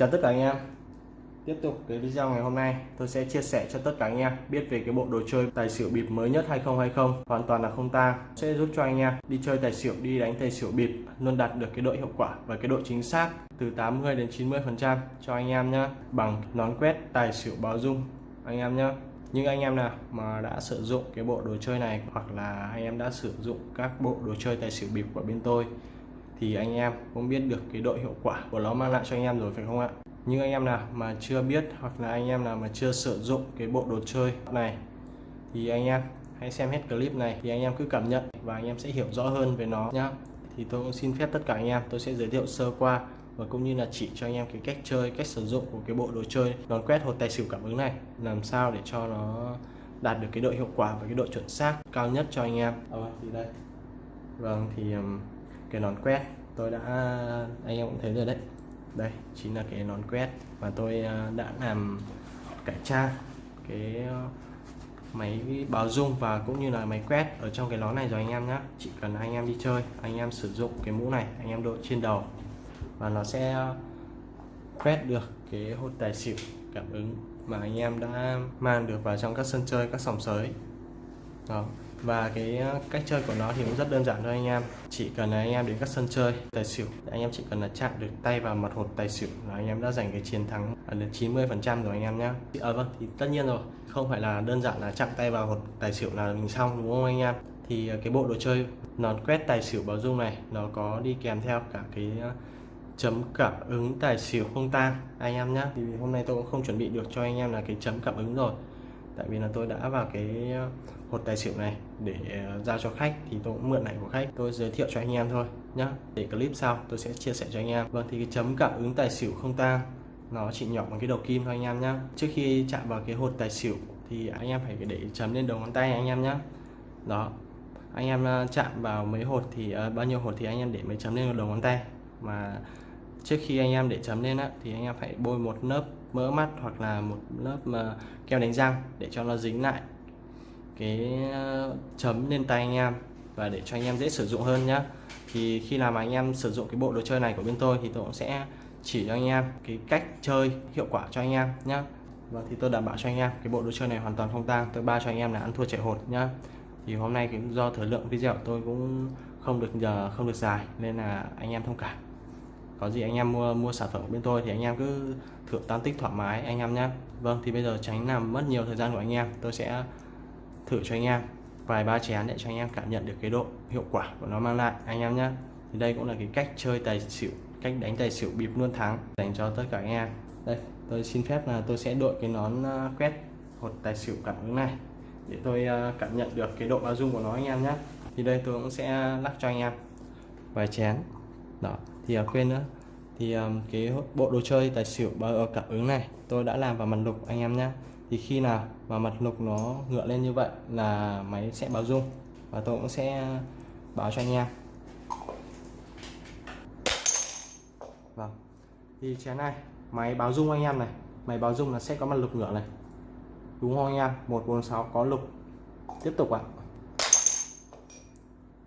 Chào tất cả anh em. Tiếp tục cái video ngày hôm nay, tôi sẽ chia sẻ cho tất cả anh em biết về cái bộ đồ chơi tài xỉu bịp mới nhất 2020 hoàn toàn là không ta. Sẽ giúp cho anh em đi chơi tài xỉu, đi đánh tài xỉu bịp, luôn đạt được cái độ hiệu quả và cái độ chính xác từ 80 đến 90 phần trăm cho anh em nhé bằng nón quét, tài xỉu báo dung, anh em nhé những anh em nào mà đã sử dụng cái bộ đồ chơi này hoặc là anh em đã sử dụng các bộ đồ chơi tài xỉu bịp của bên tôi thì anh em cũng biết được cái độ hiệu quả của nó mang lại cho anh em rồi phải không ạ? Nhưng anh em nào mà chưa biết hoặc là anh em nào mà chưa sử dụng cái bộ đồ chơi này thì anh em hãy xem hết clip này thì anh em cứ cảm nhận và anh em sẽ hiểu rõ hơn về nó nhá. Thì tôi cũng xin phép tất cả anh em tôi sẽ giới thiệu sơ qua và cũng như là chỉ cho anh em cái cách chơi cách sử dụng của cái bộ đồ chơi đón quét hột tài xỉu cảm ứng này làm sao để cho nó đạt được cái độ hiệu quả và cái độ chuẩn xác cao nhất cho anh em. À, thì đây. Vâng thì cái nón quét. Tôi đã, anh em cũng thấy rồi đấy. Đây, chính là cái nón quét mà tôi à, đã làm cải trang. Cái ờ, máy báo dung và cũng như là máy quét ở trong cái nón này rồi anh em nhé chỉ cần anh em đi chơi, anh em sử dụng cái mũ này, anh em đội trên đầu và nó sẽ ờ, quét được cái hột tài xỉu, cảm ứng mà anh em đã mang được vào trong các sân chơi, các sòng sới. Đó và cái ờ, cách chơi của nó thì cũng rất đơn giản thôi anh em. Chỉ cần là anh em đến các sân chơi, tài xỉu. Anh em chỉ cần là chạm được tay vào mặt hột tài xỉu là anh em đã giành cái chiến thắng đến 90 phần trăm rồi anh em nhé à ờ, vâng thì tất nhiên rồi. Không phải là đơn giản là chạm tay vào hột tài xỉu là mình xong, đúng không anh em? Thì ờ, cái bộ đồ chơi nón quét tài xỉu báo dung này, nó có đi kèm theo cả cái chấm cảm ứng tài xỉu không tang anh em nhé thì hôm nay tôi cũng không chuẩn bị được cho anh em là cái chấm cảm ứng rồi tại vì là tôi đã vào cái ờ, hột tài xỉu này để ờ, giao cho khách thì tôi cũng mượn lại của khách. Tôi giới thiệu cho anh em thôi nhá. Để clip sau tôi sẽ chia sẻ cho anh em. Vâng thì cái chấm cảm ứng tài xỉu không tang nó chỉ nhỏ bằng cái đầu kim thôi anh em nhá. Trước khi chạm vào cái hột tài xỉu thì anh em phải để chấm lên đầu ngón tay anh em nhá. Đó. Anh em ờ, chạm vào mấy hột thì uh, bao nhiêu hột thì anh em để mấy chấm lên đầu ngón tay. Mà trước khi anh em để chấm lên á thì anh em phải bôi một lớp mỡ mắt hoặc là một lớp mà keo đánh răng để cho nó dính lại cái chấm lên tay anh em và để cho anh em dễ sử dụng hơn nhá. thì khi nào mà anh em sử dụng cái bộ đồ chơi này của bên tôi thì tôi cũng sẽ chỉ cho anh em cái cách chơi hiệu quả cho anh em nhé và thì tôi đảm bảo cho anh em cái bộ đồ chơi này hoàn toàn không tang tôi ba cho anh em là ăn thua chạy hột nhá thì hôm nay cũng do thời lượng video của tôi cũng không được giờ không được dài nên là anh em thông cảm có gì anh em mua mua sản phẩm của bên tôi thì anh em cứ thưởng tán tích thoải mái, anh em nhé Vâng thì bây giờ tránh làm mất nhiều thời gian của anh em, tôi sẽ thử cho anh em vài ba chén để cho anh em cảm nhận được cái độ hiệu quả của nó mang lại, anh em nhé thì đây cũng là cái cách chơi tài xỉu, cách đánh tài xỉu bịp luôn thắng dành cho tất cả anh em. Đây, tôi xin phép là tôi sẽ đội cái nón à, quét hột tài xỉu cảm ứng này để tôi à, cảm nhận được cái độ bao dung của nó anh em nhé thì đây tôi cũng sẽ lắc cho anh em vài chén đó thì à, quên nữa. Thì um, cái bộ đồ chơi tài xỉu bao ờ, cảm ứng này tôi đã làm vào mặt lục anh em nhé thì khi nào mà mặt lục nó ngựa lên như vậy là máy sẽ báo rung và tôi cũng sẽ báo cho anh em. Vâng. Thì chén này máy báo rung anh em này. Máy báo rung là sẽ có mặt lục ngựa này. Đúng không anh em? 146 có lục. Tiếp tục ạ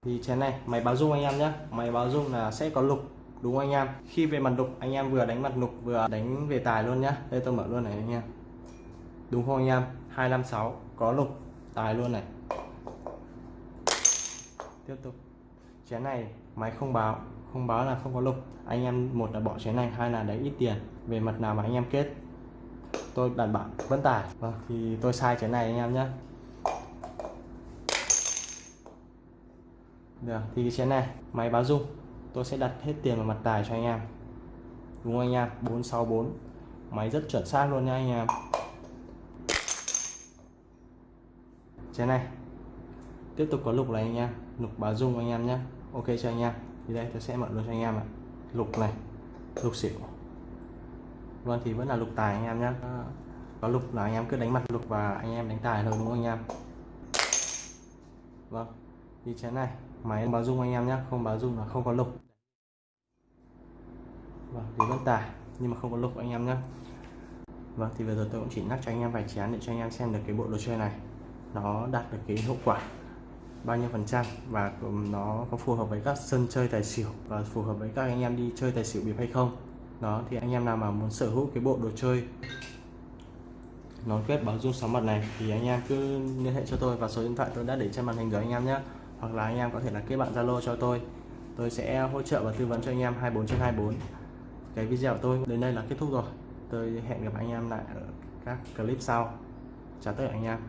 thì chén này, máy báo rung anh em nhé. Máy báo rung là sẽ có lục, đúng không anh em? Khi về mặt lục, anh em vừa đánh mặt lục, vừa đánh về tài luôn nhá đây tôi mở luôn này anh em. Đúng không anh em? 256 có lục, tài luôn này. Tiếp tục. Chén này, máy không báo. Không báo là không có lục. Anh em một là bỏ chén này, hai là đánh ít tiền. Về mặt nào mà anh em kết, tôi đảm bảo, vẫn tài. Vâng thì tôi sai chén này anh em nhé. Được, thì cái chén này, máy báo dung tôi sẽ đặt hết tiền vào mặt tài cho anh em. Đúng không anh em? 464 máy rất chuẩn xác luôn nha anh em. Chén này. Tiếp tục có lục này anh em. Lục báo dung anh em nhé. Ok cho anh em? Thì đây, tôi sẽ mở luôn cho anh em ạ lục này. Lục xỉu. Vâng thì vẫn là lục tài anh em nhé. Ờ, có lục là anh em cứ đánh mặt lục và anh em đánh tài thôi, đúng không anh em? Vâng thì chén này máy báo dung anh em nhé không báo dung là không có lục. Vâng thì vẫn tài, nhưng mà không có lục anh em nhé vâng thì bây giờ tôi cũng chỉ nhắc cho anh em vài chén để cho anh em xem được cái bộ đồ chơi này. Nó đạt được cái hiệu quả bao nhiêu phần trăm và nó có phù hợp với các sân chơi tài xỉu và phù hợp với các anh em đi chơi tài xỉu bịp hay không. Đó, thì anh em nào mà muốn sở hữu cái bộ đồ chơi nón kết báo dung sóng mặt này thì anh em cứ liên hệ cho tôi vào số điện thoại tôi đã để trên màn hình rồi anh em nhé hoặc là anh em có thể là kết bạn Zalo cho tôi. Tôi sẽ hỗ trợ và tư vấn cho anh em 24 trên 24 cái video của tôi đến đây là kết thúc rồi. Tôi hẹn gặp anh em lại ở các clip sau. Chào tất cả anh em.